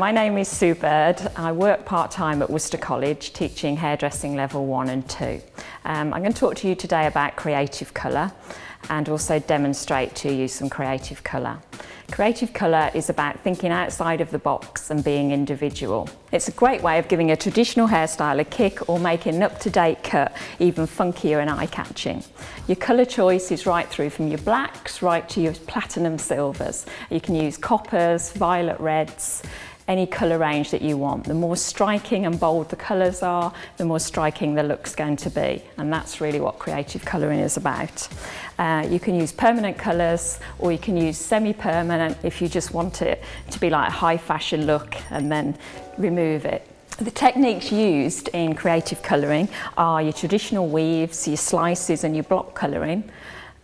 My name is Sue Bird. I work part-time at Worcester College teaching hairdressing level 1 and 2. Um, I'm going to talk to you today about creative colour and also demonstrate to you some creative colour. Creative colour is about thinking outside of the box and being individual. It's a great way of giving a traditional hairstyle a kick or making an up-to-date cut even funkier and eye-catching. Your colour choice is right through from your blacks right to your platinum silvers. You can use coppers, violet reds, any colour range that you want. The more striking and bold the colours are, the more striking the look's going to be. And that's really what creative colouring is about. Uh, you can use permanent colours or you can use semi-permanent if you just want it to be like a high fashion look and then remove it. The techniques used in creative colouring are your traditional weaves, your slices and your block colouring.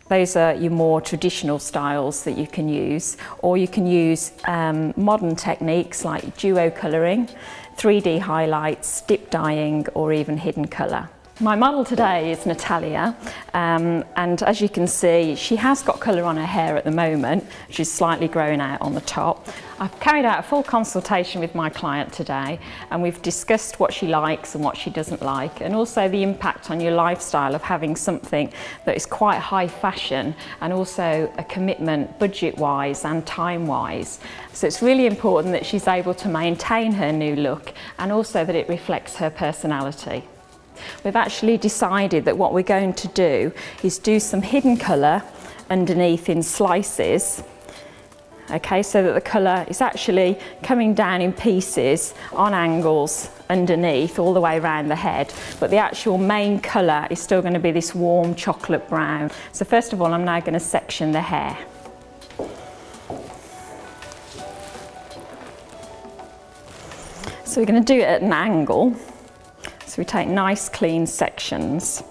Those are your more traditional styles that you can use, or you can use um, modern techniques like duo colouring, 3D highlights, dip dyeing, or even hidden colour. My model today is Natalia um, and as you can see she has got colour on her hair at the moment, she's slightly growing out on the top. I've carried out a full consultation with my client today and we've discussed what she likes and what she doesn't like and also the impact on your lifestyle of having something that is quite high fashion and also a commitment budget wise and time wise. So it's really important that she's able to maintain her new look and also that it reflects her personality. We've actually decided that what we're going to do is do some hidden colour underneath in slices okay so that the colour is actually coming down in pieces on angles underneath all the way around the head. But the actual main colour is still going to be this warm chocolate brown. So first of all I'm now going to section the hair. So we're going to do it at an angle so we take nice clean sections.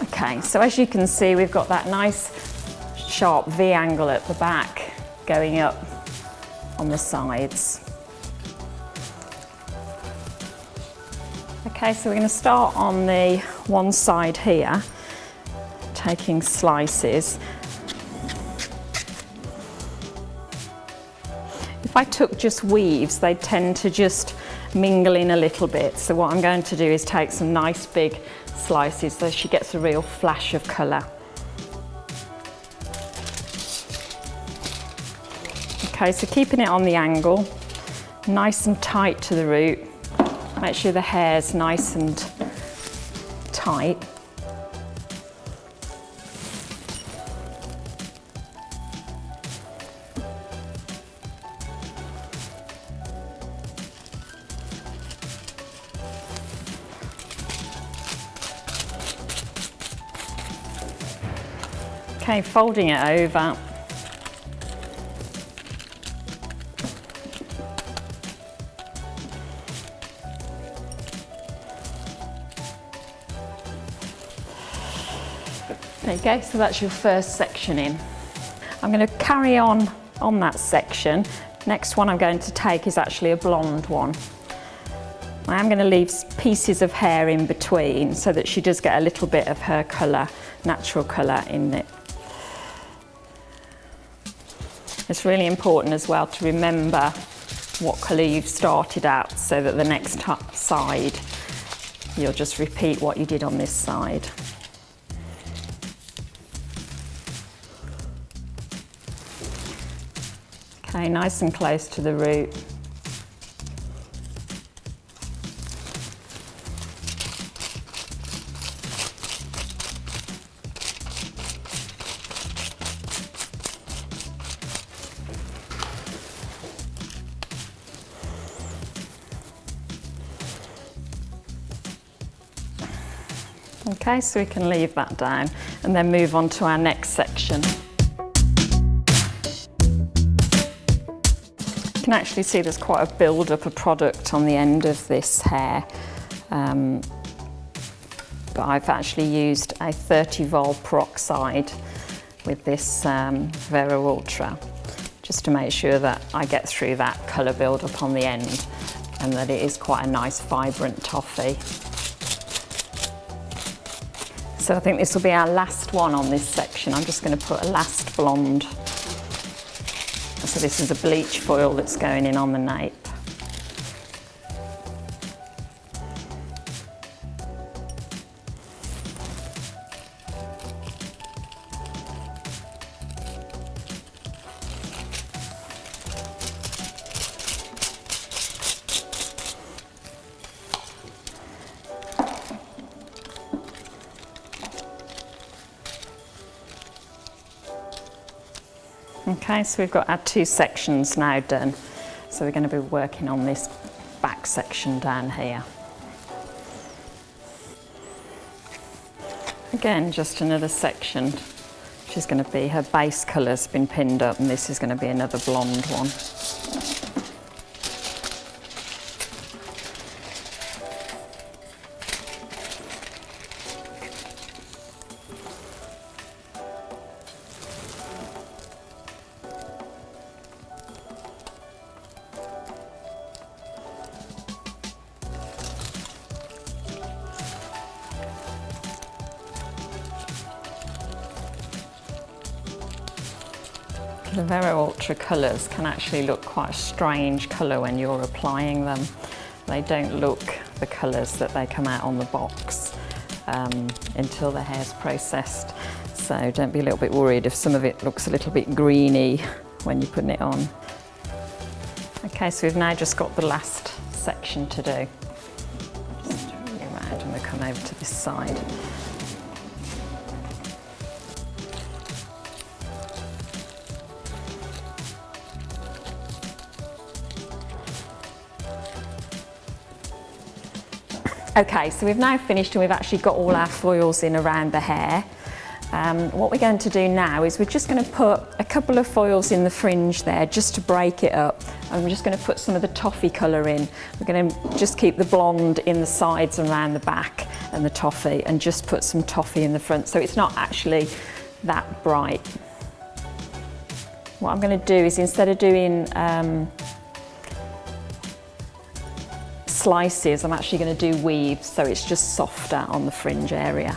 Okay, so as you can see, we've got that nice sharp V angle at the back going up on the sides. Okay, so we're going to start on the one side here taking slices. If I took just weaves, they tend to just mingle in a little bit. So what I'm going to do is take some nice big slices so she gets a real flash of colour. Okay, so keeping it on the angle, nice and tight to the root. Make sure the hair's nice and tight. Okay, folding it over. There you go, so that's your first section in. I'm going to carry on on that section. Next one I'm going to take is actually a blonde one. I am going to leave pieces of hair in between so that she does get a little bit of her colour, natural colour in it. It's really important as well to remember what colour you've started at so that the next side you'll just repeat what you did on this side. Okay, nice and close to the root. Okay, so we can leave that down and then move on to our next section. You can actually see there's quite a build-up of product on the end of this hair. Um, but I've actually used a 30 vol peroxide with this um, Vero Ultra just to make sure that I get through that colour build up on the end and that it is quite a nice vibrant toffee. So I think this will be our last one on this section. I'm just going to put a last blonde. So this is a bleach foil that's going in on the nape. Okay, so we've got our two sections now done. So we're going to be working on this back section down here. Again, just another section. She's going to be, her base colour's been pinned up and this is going to be another blonde one. The Vero Ultra colours can actually look quite a strange colour when you're applying them. They don't look the colours that they come out on the box um, until the hair's processed. So don't be a little bit worried if some of it looks a little bit greeny when you're putting it on. Okay, so we've now just got the last section to do. Just turn around and we'll come over to this side. Okay, so we've now finished and we've actually got all our foils in around the hair. Um, what we're going to do now is we're just going to put a couple of foils in the fringe there just to break it up. And we're just going to put some of the toffee colour in. We're going to just keep the blonde in the sides and around the back and the toffee and just put some toffee in the front so it's not actually that bright. What I'm going to do is instead of doing um, slices, I'm actually going to do weaves so it's just softer on the fringe area.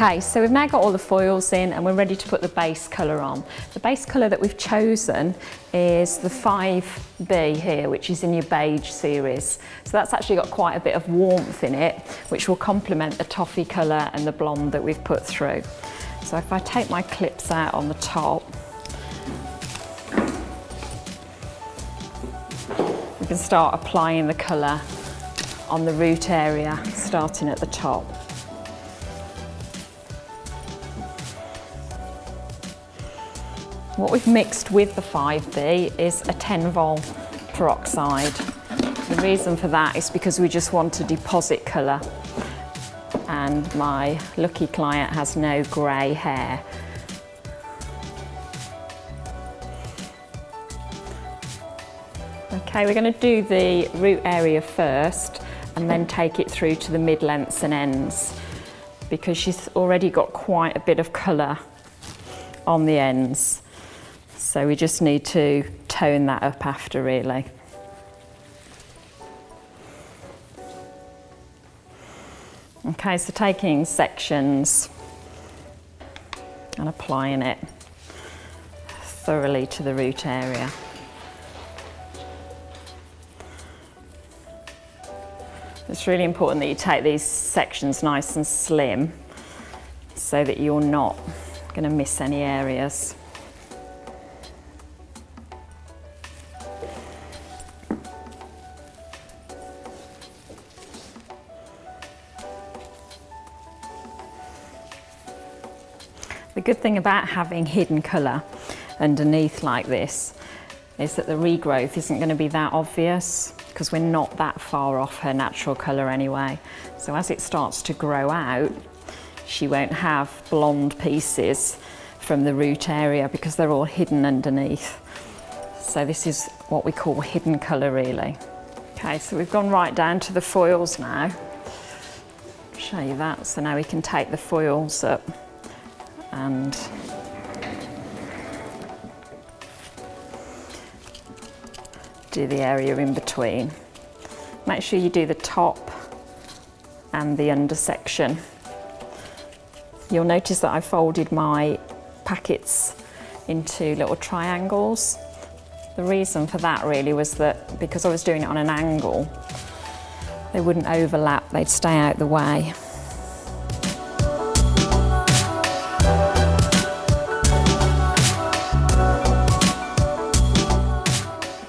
Okay, so we've now got all the foils in and we're ready to put the base colour on. The base colour that we've chosen is the 5B here, which is in your beige series. So that's actually got quite a bit of warmth in it, which will complement the toffee colour and the blonde that we've put through. So if I take my clips out on the top, we can start applying the colour on the root area, starting at the top. What we've mixed with the 5B is a 10 vol peroxide. The reason for that is because we just want a deposit colour and my lucky client has no grey hair. Okay, we're going to do the root area first and then take it through to the mid-lengths and ends because she's already got quite a bit of colour on the ends. So we just need to tone that up after really. Okay, so taking sections and applying it thoroughly to the root area. It's really important that you take these sections nice and slim so that you're not going to miss any areas. Good thing about having hidden colour underneath like this is that the regrowth isn't going to be that obvious because we're not that far off her natural colour anyway. So as it starts to grow out, she won't have blonde pieces from the root area because they're all hidden underneath. So this is what we call hidden colour really. Okay, so we've gone right down to the foils now. Show you that. So now we can take the foils up and do the area in between. Make sure you do the top and the under section. You'll notice that I folded my packets into little triangles. The reason for that really was that because I was doing it on an angle, they wouldn't overlap, they'd stay out the way.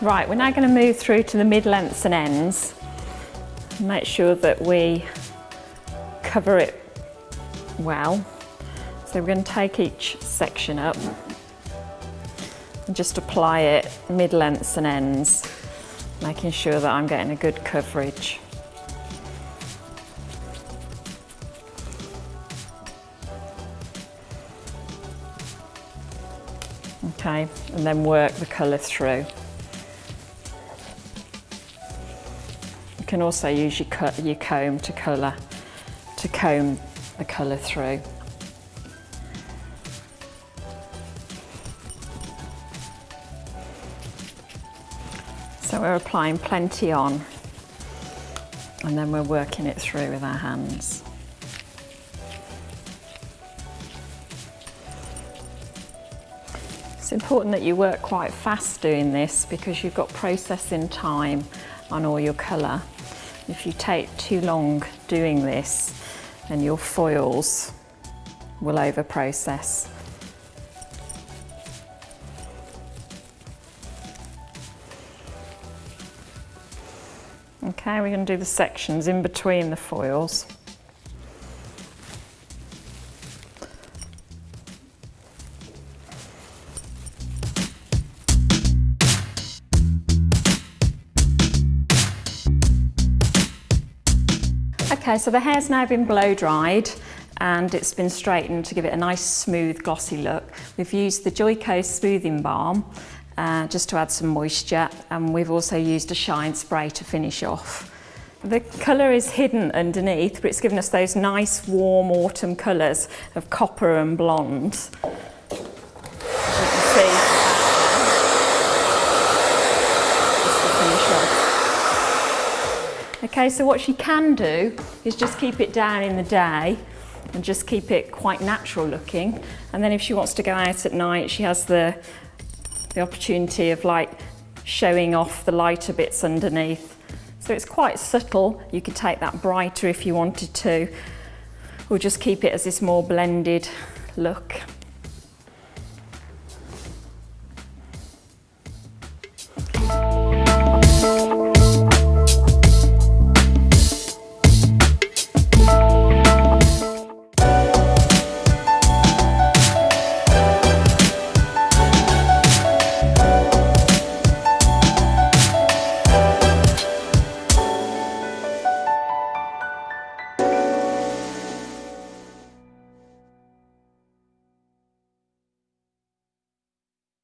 Right, we're now going to move through to the mid-lengths and ends. Make sure that we cover it well. So we're going to take each section up and just apply it mid-lengths and ends, making sure that I'm getting a good coverage. Okay, and then work the colour through. Can also use your, your comb to colour, to comb the colour through. So we're applying plenty on and then we're working it through with our hands. It's important that you work quite fast doing this because you've got processing time on all your colour. If you take too long doing this, then your foils will over process. Okay, we're going to do the sections in between the foils. Okay, so the hair's now been blow dried and it's been straightened to give it a nice smooth glossy look. We've used the Joico smoothing balm uh, just to add some moisture and we've also used a shine spray to finish off. The colour is hidden underneath but it's given us those nice warm autumn colours of copper and blonde. Okay, so what she can do is just keep it down in the day and just keep it quite natural looking. And then if she wants to go out at night, she has the, the opportunity of like showing off the lighter bits underneath. So it's quite subtle. You could take that brighter if you wanted to, or just keep it as this more blended look.